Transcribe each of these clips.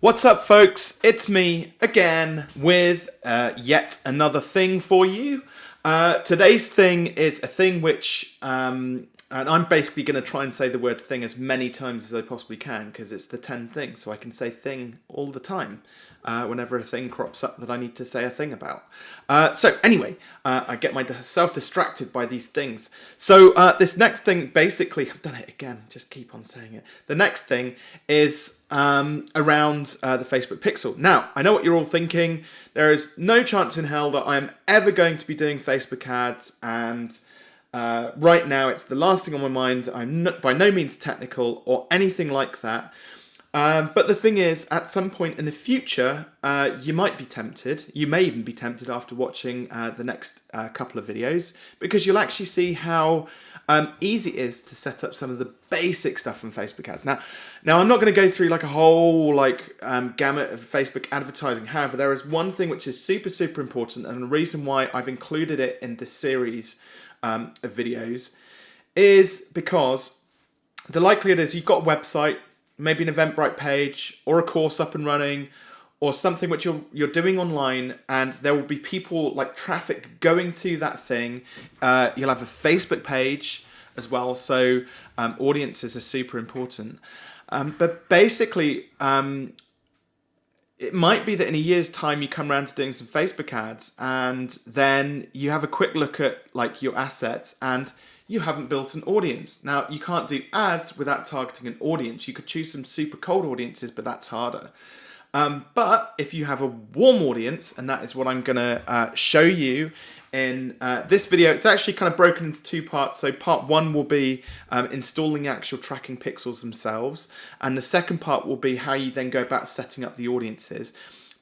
What's up, folks? It's me again with uh, yet another thing for you. Uh, today's thing is a thing which, um, and I'm basically going to try and say the word thing as many times as I possibly can because it's the 10 things, so I can say thing all the time uh, whenever a thing crops up that I need to say a thing about. Uh, so anyway, uh, I get myself distracted by these things. So uh, this next thing, basically, I've done it again, just keep on saying it. The next thing is um, around uh, the Facebook Pixel. Now, I know what you're all thinking. There is no chance in hell that I'm ever going to be doing Facebook ads and uh, right now it's the last thing on my mind. I'm not, by no means technical or anything like that. Um, but the thing is, at some point in the future, uh, you might be tempted. You may even be tempted after watching uh, the next uh, couple of videos because you'll actually see how um, easy it is to set up some of the basic stuff from Facebook ads. Now, now I'm not going to go through like a whole like um, gamut of Facebook advertising. However, there is one thing which is super, super important and the reason why I've included it in this series um, of videos is because the likelihood is you've got a website, maybe an Eventbrite page or a course up and running or something which you're you're doing online and there will be people like traffic going to that thing. Uh, you'll have a facebook page as well. So um, audiences are super important. Um, but basically um, it might be that in a year's time you come around to doing some facebook ads and then you have a quick look at like your assets and you haven't built an audience. Now, you can't do ads without targeting an audience. You could choose some super cold audiences, but that's harder. Um, but if you have a warm audience, and that is what I'm going to uh, show you in uh, this video, it's actually kind of broken into two parts. So part one will be um, installing actual tracking pixels themselves, and the second part will be how you then go about setting up the audiences.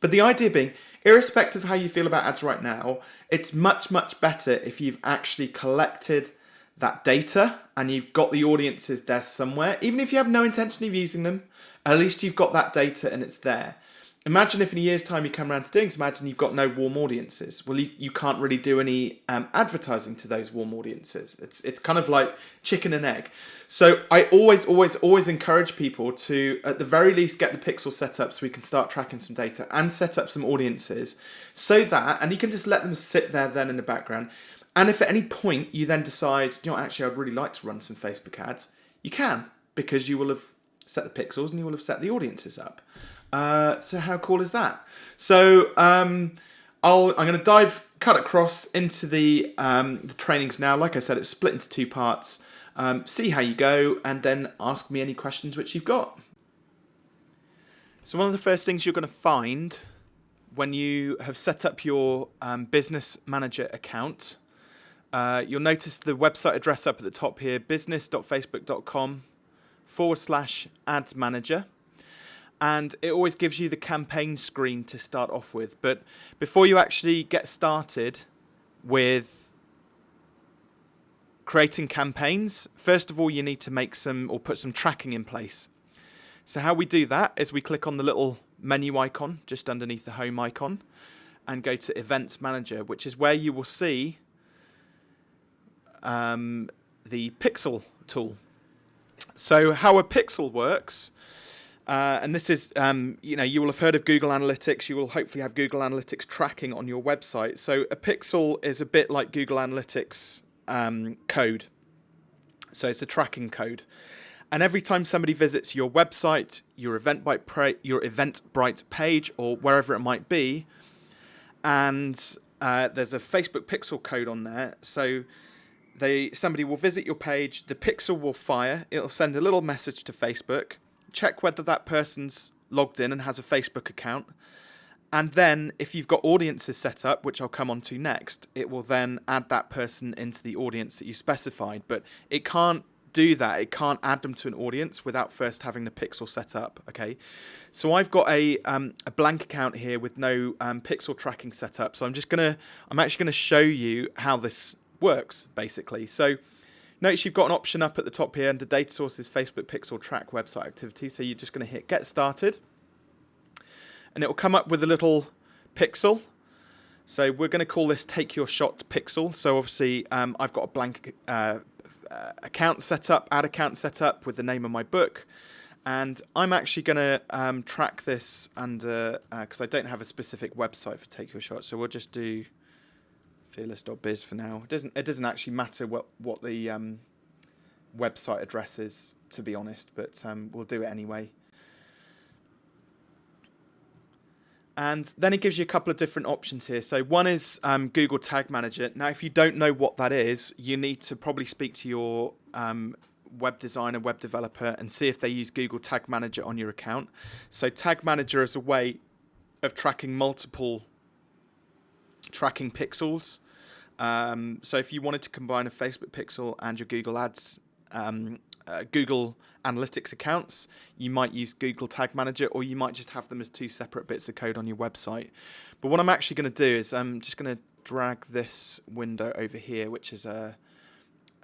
But the idea being, irrespective of how you feel about ads right now, it's much, much better if you've actually collected that data and you've got the audiences there somewhere, even if you have no intention of using them, at least you've got that data and it's there. Imagine if in a year's time you come around to doing some and you've got no warm audiences. Well, you, you can't really do any um, advertising to those warm audiences. It's, it's kind of like chicken and egg. So I always, always, always encourage people to, at the very least, get the pixel set up so we can start tracking some data and set up some audiences so that, and you can just let them sit there then in the background. And if at any point you then decide, you know, actually, I'd really like to run some Facebook ads, you can because you will have set the pixels and you will have set the audiences up. Uh, so how cool is that? So um, I'll, I'm going to dive, cut across into the, um, the trainings now. Like I said, it's split into two parts. Um, see how you go and then ask me any questions which you've got. So one of the first things you're going to find when you have set up your um, business manager account uh, you'll notice the website address up at the top here, business.facebook.com forward slash ads manager. And it always gives you the campaign screen to start off with. But before you actually get started with creating campaigns, first of all, you need to make some or put some tracking in place. So how we do that is we click on the little menu icon just underneath the home icon and go to events manager, which is where you will see um, the pixel tool. So how a pixel works, uh, and this is, um, you know, you will have heard of Google Analytics. You will hopefully have Google Analytics tracking on your website. So a pixel is a bit like Google Analytics um, code. So it's a tracking code. And every time somebody visits your website, your Eventbrite, your Eventbrite page, or wherever it might be, and uh, there's a Facebook pixel code on there. So they somebody will visit your page, the pixel will fire, it'll send a little message to Facebook, check whether that person's logged in and has a Facebook account. And then if you've got audiences set up, which I'll come on to next, it will then add that person into the audience that you specified. But it can't do that. It can't add them to an audience without first having the pixel set up. Okay, so I've got a um, a blank account here with no um, pixel tracking set up. So I'm just gonna I'm actually gonna show you how this works, basically. So notice you've got an option up at the top here under data sources, Facebook Pixel Track website activity. So you're just going to hit get started. And it will come up with a little pixel. So we're going to call this take your shot pixel. So obviously um, I've got a blank uh, account set up, ad account set up with the name of my book. And I'm actually going to um, track this under, because uh, I don't have a specific website for Take Your Shot, so we'll just do fearless.biz for now. It doesn't, it doesn't actually matter what, what the um, website address is, to be honest, but um, we'll do it anyway. And then it gives you a couple of different options here. So one is um, Google Tag Manager. Now, if you don't know what that is, you need to probably speak to your um, web designer, web developer, and see if they use Google Tag Manager on your account. So Tag Manager is a way of tracking multiple tracking pixels. Um, so if you wanted to combine a Facebook pixel and your Google Ads um, uh, Google Analytics accounts, you might use Google Tag Manager, or you might just have them as two separate bits of code on your website. But what I'm actually going to do is I'm just going to drag this window over here, which is a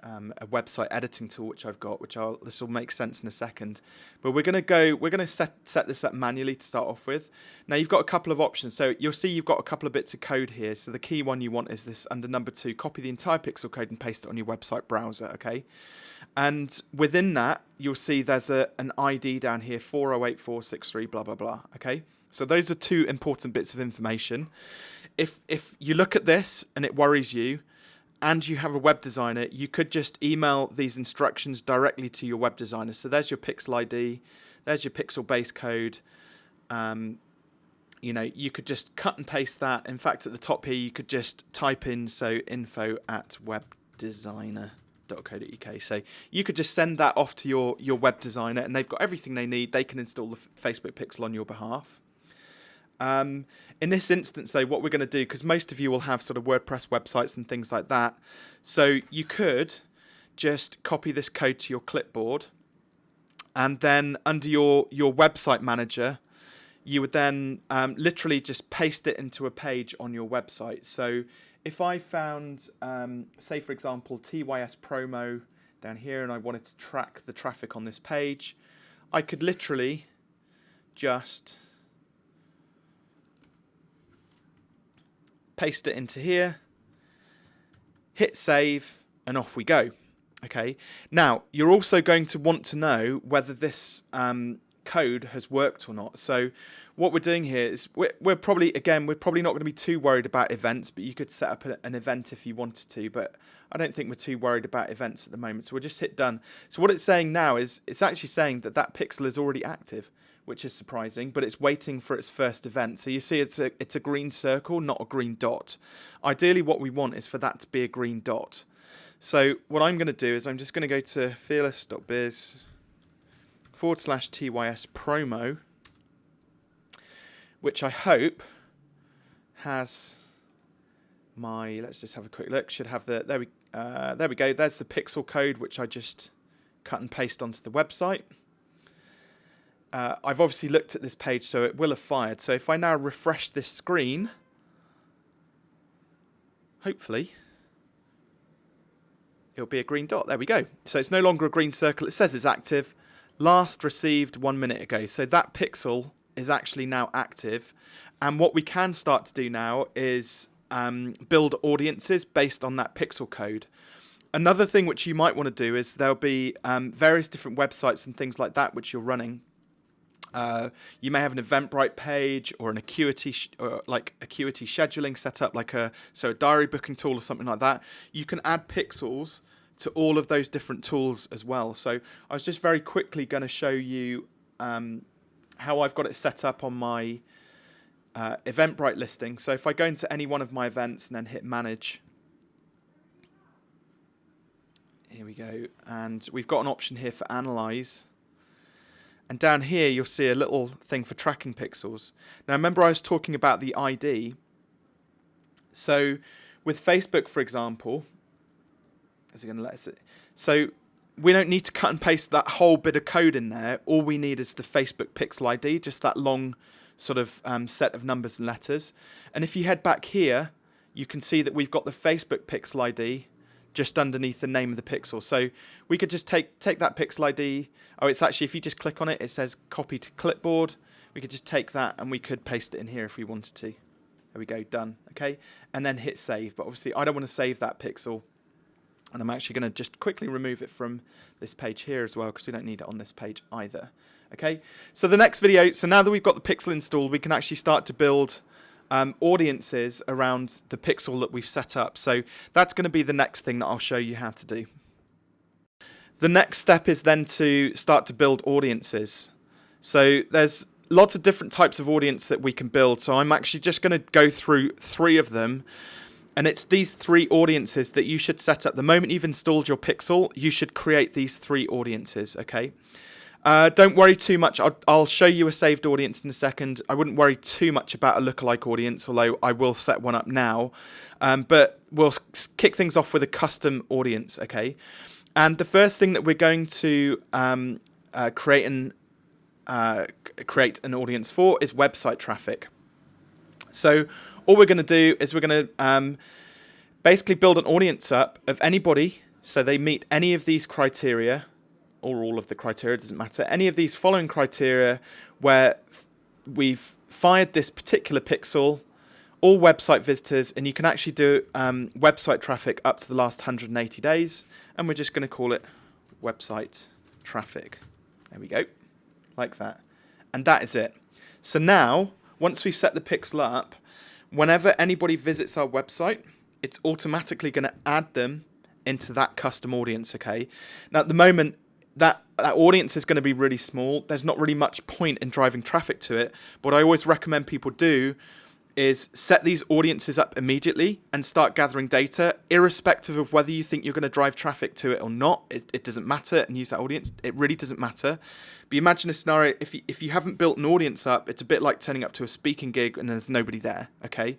um, a website editing tool which I've got, which I'll this will make sense in a second. But we're gonna go, we're gonna set set this up manually to start off with. Now you've got a couple of options. So you'll see you've got a couple of bits of code here. So the key one you want is this under number two, copy the entire pixel code and paste it on your website browser, okay? And within that, you'll see there's a, an ID down here, 408463, blah, blah, blah. Okay. So those are two important bits of information. If, if you look at this and it worries you, and you have a web designer, you could just email these instructions directly to your web designer. So there's your pixel ID, there's your pixel base code. Um, you know, you could just cut and paste that. In fact, at the top here, you could just type in so info at web designer facebook.co.uk. So you could just send that off to your, your web designer and they've got everything they need. They can install the Facebook pixel on your behalf. Um, in this instance, though, what we're going to do, because most of you will have sort of WordPress websites and things like that, so you could just copy this code to your clipboard, and then under your, your website manager, you would then um, literally just paste it into a page on your website. So if I found, um, say for example, TYS promo down here and I wanted to track the traffic on this page, I could literally just paste it into here, hit save, and off we go. Okay. Now, you're also going to want to know whether this um, code has worked or not. So what we're doing here is we're, we're probably, again, we're probably not going to be too worried about events, but you could set up an event if you wanted to, but I don't think we're too worried about events at the moment. So we'll just hit done. So what it's saying now is it's actually saying that that pixel is already active, which is surprising, but it's waiting for its first event. So you see it's a, it's a green circle, not a green dot. Ideally what we want is for that to be a green dot. So what I'm going to do is I'm just going to go to fearless.biz forward slash TYS promo, which I hope has my, let's just have a quick look, should have the, there we, uh, there we go, there's the pixel code which I just cut and paste onto the website. Uh, I've obviously looked at this page so it will have fired, so if I now refresh this screen, hopefully it'll be a green dot. There we go. So it's no longer a green circle. It says it's active last received one minute ago. So that pixel is actually now active. And what we can start to do now is um, build audiences based on that pixel code. Another thing which you might want to do is there'll be um, various different websites and things like that which you're running. Uh, you may have an Eventbrite page or an Acuity, or like Acuity scheduling setup, like a so a diary booking tool or something like that. You can add pixels to all of those different tools as well. So I was just very quickly going to show you um, how I've got it set up on my uh, Eventbrite listing. So if I go into any one of my events and then hit manage, here we go, and we've got an option here for analyze. And down here you'll see a little thing for tracking pixels. Now remember I was talking about the ID. So with Facebook, for example, is it going to let us? So we don't need to cut and paste that whole bit of code in there. All we need is the Facebook pixel ID, just that long sort of um, set of numbers and letters. And if you head back here, you can see that we've got the Facebook pixel ID just underneath the name of the pixel. So we could just take take that pixel ID. Oh, it's actually, if you just click on it, it says copy to clipboard. We could just take that and we could paste it in here if we wanted to. There we go, done. Okay, and then hit save. But obviously, I don't want to save that pixel and I'm actually going to just quickly remove it from this page here as well because we don't need it on this page either. Okay, so the next video, so now that we've got the pixel installed, we can actually start to build um, audiences around the pixel that we've set up. So that's going to be the next thing that I'll show you how to do. The next step is then to start to build audiences. So there's lots of different types of audience that we can build. So I'm actually just going to go through three of them. And it's these three audiences that you should set up. The moment you've installed your Pixel, you should create these three audiences, okay? Uh, don't worry too much. I'll, I'll, show you a saved audience in a second. I wouldn't worry too much about a lookalike audience, although I will set one up now. Um, but we'll kick things off with a custom audience, okay? And the first thing that we're going to um, uh, create an uh, create an audience for is website traffic. So all we're going to do is we're going to um, basically build an audience up of anybody so they meet any of these criteria or all of the criteria, doesn't matter, any of these following criteria where we've fired this particular pixel, all website visitors, and you can actually do um, website traffic up to the last 180 days, and we're just going to call it website traffic. There we go, like that. And that is it. So now, once we've set the pixel up, whenever anybody visits our website, it's automatically going to add them into that custom audience, okay? Now, at the moment, that that audience is going to be really small. There's not really much point in driving traffic to it. But what I always recommend people do is set these audiences up immediately and start gathering data, irrespective of whether you think you're going to drive traffic to it or not. It, it doesn't matter, and use that audience. It really doesn't matter. But imagine a scenario if you, if you haven't built an audience up, it's a bit like turning up to a speaking gig and there's nobody there. Okay,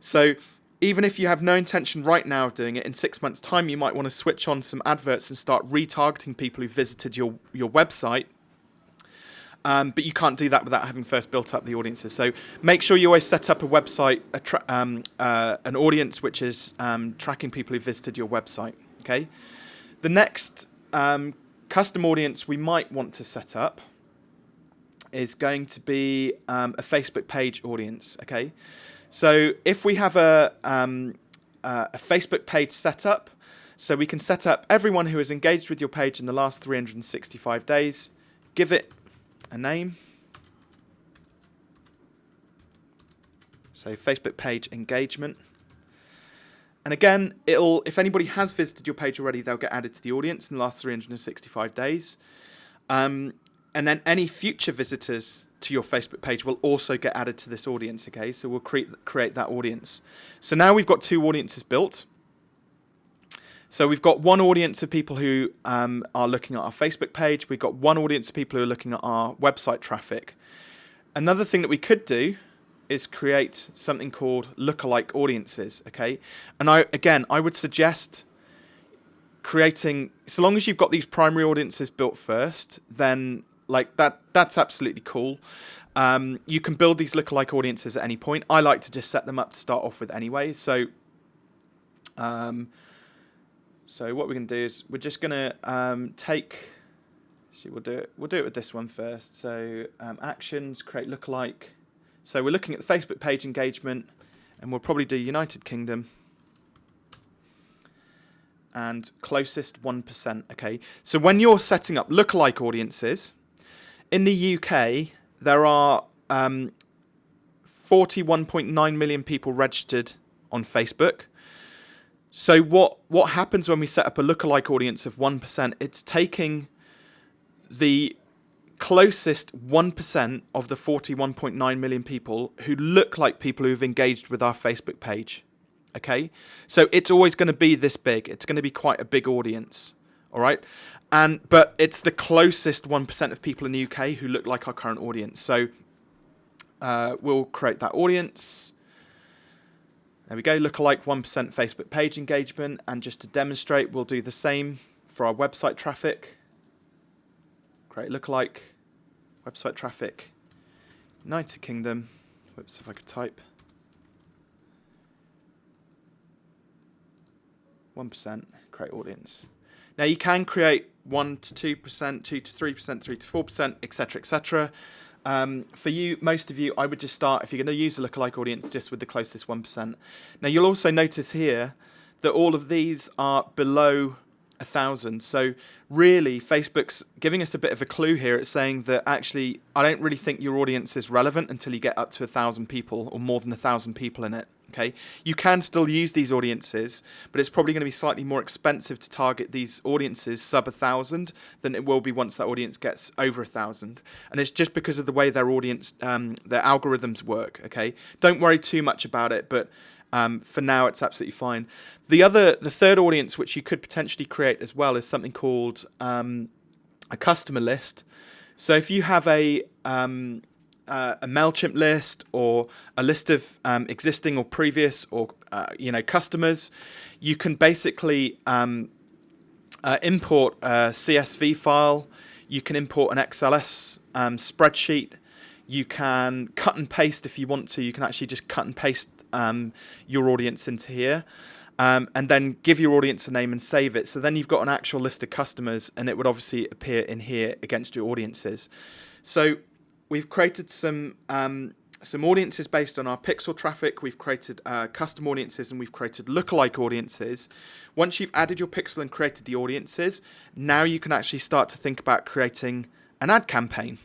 so even if you have no intention right now of doing it, in six months' time, you might want to switch on some adverts and start retargeting people who visited your, your website. Um, but you can't do that without having first built up the audiences. So make sure you always set up a website, a um, uh, an audience which is um, tracking people who visited your website. Okay. The next um, custom audience we might want to set up is going to be um, a Facebook page audience. Okay. So if we have a, um, uh, a Facebook page set up, so we can set up everyone who has engaged with your page in the last 365 days, give it a name. So Facebook page engagement. And again, it'll if anybody has visited your page already, they'll get added to the audience in the last 365 days. Um, and then any future visitors to your Facebook page will also get added to this audience, okay? So we'll create, create that audience. So now we've got two audiences built. So we've got one audience of people who um, are looking at our Facebook page. We've got one audience of people who are looking at our website traffic. Another thing that we could do is create something called lookalike audiences, okay? And I again, I would suggest creating, so long as you've got these primary audiences built first, then like that that's absolutely cool. Um, you can build these lookalike audiences at any point. I like to just set them up to start off with anyway. So, um, so what we're gonna do is we're just gonna um, take. See, we'll do it. We'll do it with this one first. So um, actions, create lookalike. So we're looking at the Facebook page engagement, and we'll probably do United Kingdom and closest 1%. Okay, so when you're setting up lookalike audiences, in the UK, there are um, 41.9 million people registered on Facebook. So what what happens when we set up a lookalike audience of 1%? It's taking the closest 1% of the 41.9 million people who look like people who've engaged with our Facebook page. Okay? So it's always going to be this big. It's going to be quite a big audience. All right? And but it's the closest 1% of people in the UK who look like our current audience. So uh, we'll create that audience. There we go, lookalike 1% Facebook page engagement. And just to demonstrate, we'll do the same for our website traffic. Create lookalike, website traffic, United Kingdom. Whoops, if I could type. 1%, create audience. Now you can create 1 to 2%, 2 to 3%, 3 to 4%, etc., etc. Um, for you, most of you, I would just start, if you're going to use a lookalike audience, just with the closest 1%. Now you'll also notice here that all of these are below a thousand. So really Facebook's giving us a bit of a clue here. It's saying that actually, I don't really think your audience is relevant until you get up to a thousand people or more than a thousand people in it. Okay, you can still use these audiences, but it's probably going to be slightly more expensive to target these audiences sub a thousand than it will be once that audience gets over a thousand. And it's just because of the way their audience, um, their algorithms work. Okay, don't worry too much about it, but um, for now, it's absolutely fine. The other, the third audience which you could potentially create as well is something called um, a customer list. So if you have a um, uh, a Mailchimp list or a list of um, existing or previous or uh, you know customers, you can basically um, uh, import a CSV file. You can import an XLS um, spreadsheet. You can cut and paste if you want to. You can actually just cut and paste um, your audience into here. Um, and then give your audience a name and save it. So then you've got an actual list of customers and it would obviously appear in here against your audiences. So we've created some um, some audiences based on our pixel traffic. We've created uh, custom audiences and we've created lookalike audiences. Once you've added your pixel and created the audiences, now you can actually start to think about creating an ad campaign.